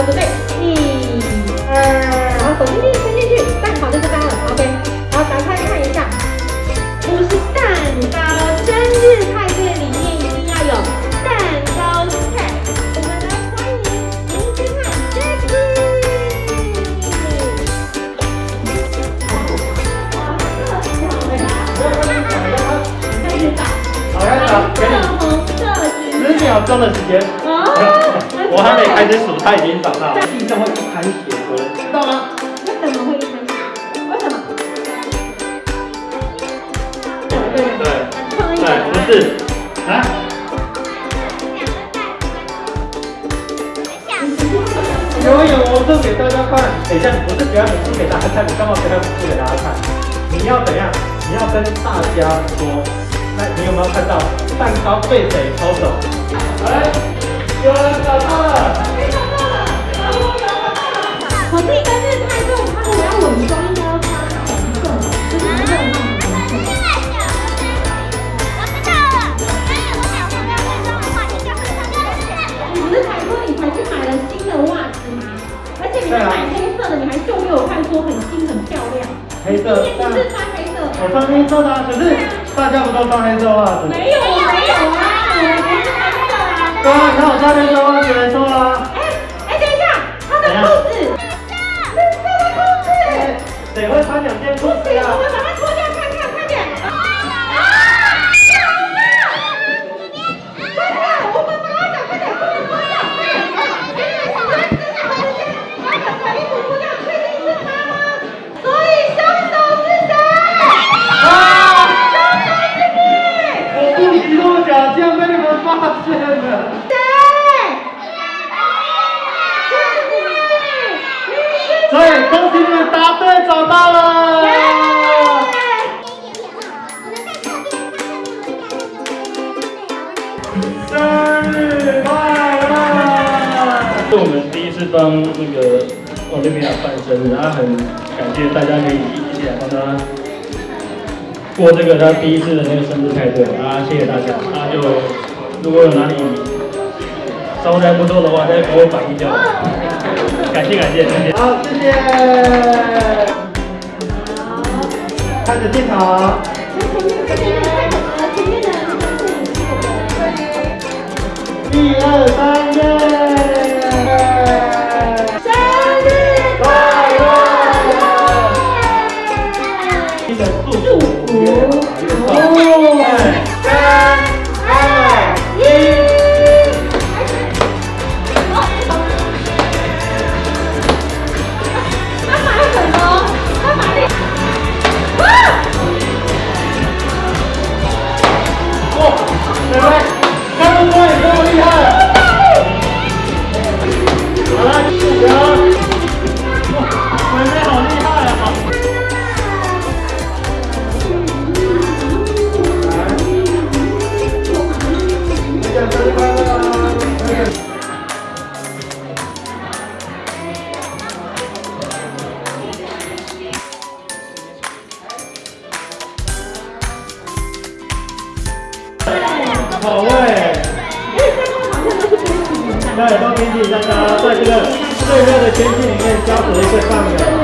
手伸进去，伸进去，蛋好就这边了，OK。好，打开看一下，不是蛋糕，生日派对里面一定要有蛋糕菜。我们来欢迎明星和 Jackie。好，开始了，给你十秒钟的时间。我还没开始数，他已经长大了。地上会一滩血痕，知道吗？为什么会一滩血？为什么？对对，不是，来。有有，我做给大家看。等一下，你不是表演不给大家看，你干嘛表演不给大家看？你要怎样？你要跟大家说，那你有没有看到蛋糕被谁偷走？来。有人黑色，不是穿黑色，我穿黑色的，可是大家不都穿黑色袜子？没有，没有啊。对啊，你看我穿黑色袜子没错啊。哎哎，等一下，他的裤子，绿色的裤子，谁会穿两件裤子所以恭喜你们答对，找到了。生日快乐！是我们第一次帮那个奥利维亚办生日，然后很感谢大家可以一起来帮他过这个他第一次的那个生日派对啊！谢谢大家，那就如果有哪里稍微还不错的话，再给我反映掉。感谢感谢感谢，好谢谢。好，开始进场。一二三，耶！生日快乐！一的祝福，哦好味！对，都冰淇淋大家在这个最热的天气里面，加水一个饭的。